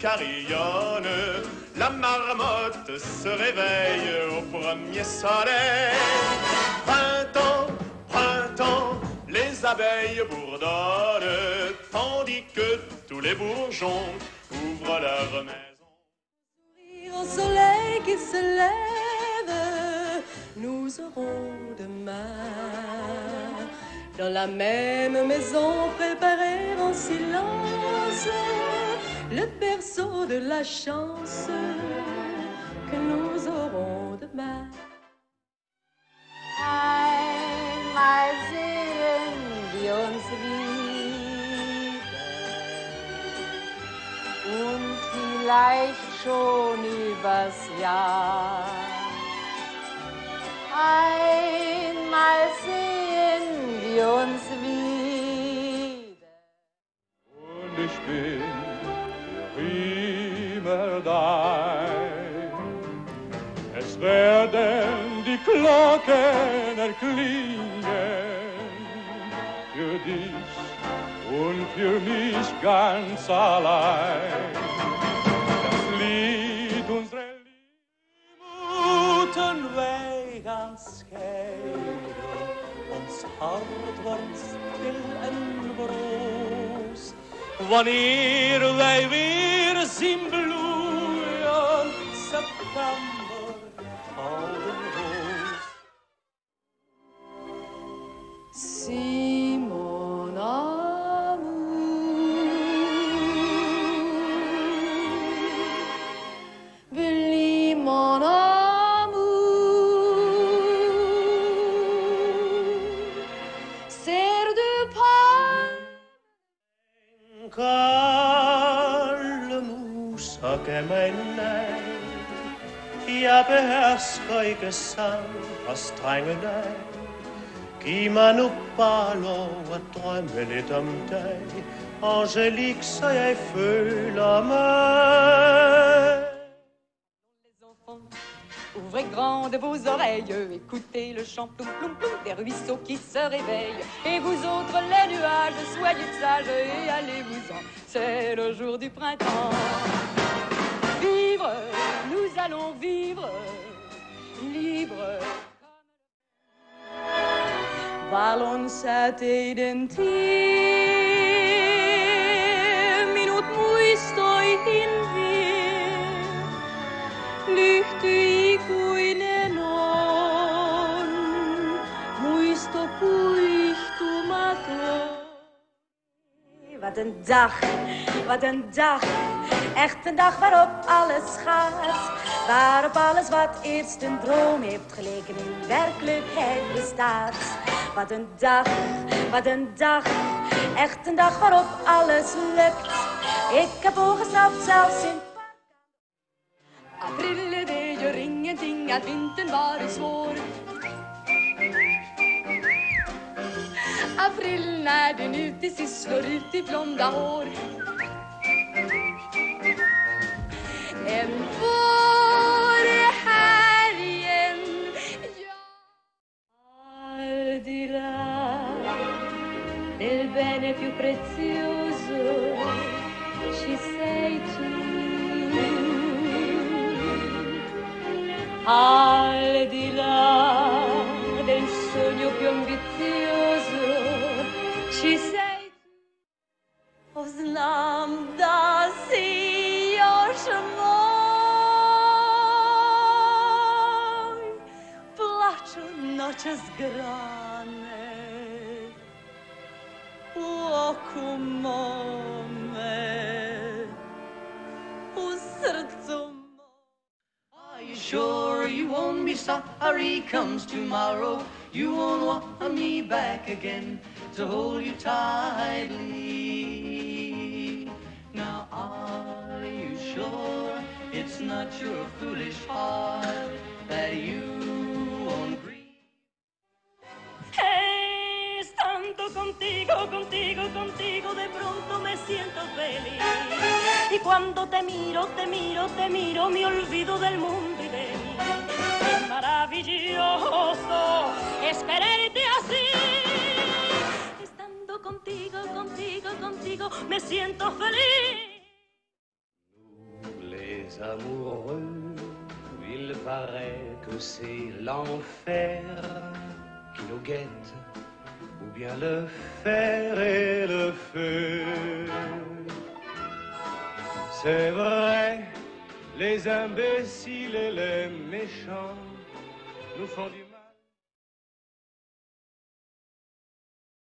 carillonne, la marmotte se réveille au premier soleil. Printemps, printemps, les abeilles bourdonnent, tandis que tous les bourgeons ouvrent leur maison. Au soleil qui se lève, nous aurons demain dans la même maison préparée en silence le berceau de la chance que nous aurons demain. Einmal sehen wir uns wieder und vielleicht schon übers Jahr. Einmal sehen wir uns wieder. Und ich bin dein. Es werden die Glocken erklingen für dich und für mich ganz allein. Das Lied unserer Liebuten wij gaan scheiden. Ons hart wordt stil en broos. Wanneer wij weer zien bloeien, september, gouden roos. Si mon amour, Billy mon amour, serre de pain. så gav mig nej. Jeg behersker ikke sang og strenge dig. Giv mig nu bare lov at drømme lidt om dig, Angelique, så jeg føler mig ouvrez grandes vos oreilles, écoutez le chant ploum ploum ploum des ruisseaux qui se réveillent. Et vous autres les nuages, soyez sages et allez-vous-en, c'est le jour du printemps. Vivre, nous allons vivre, libre. Waar ons uit eden minut muistoihin vie, lyhty Wat een dag, wat een dag. Echt een dag waarop alles gaat. Waarop alles wat eerst een droom heeft geleken in werkelijkheid bestaat. Wat een dag, wat een dag. Echt een dag waarop alles lukt. Ik heb ooggesnapt zelfs in April det gör ingenting att vintern varit svår. April när den ut sist slår ut i blonda hår. En vår är här igen. Al di là del bene più prezioso ci sei tu. Al di là del sogno più ambizioso sei tu. Znam da si još moj noćas grane U oku mome be sorry comes tomorrow? You won't want me back again to hold you tightly. Now, are you sure it's not your foolish heart that you won't grieve? Estando contigo, contigo, contigo, de pronto me siento feliz. Y cuando te miro, te miro, te miro, me olvido del mundo. Maravilloso. Estando contigo, contigo, contigo, me siento feliz. amoureux, il paraît que c'est l'enfer qui nous guette, ou bien le fer et le feu. C'est vrai, les imbéciles et les méchants Nous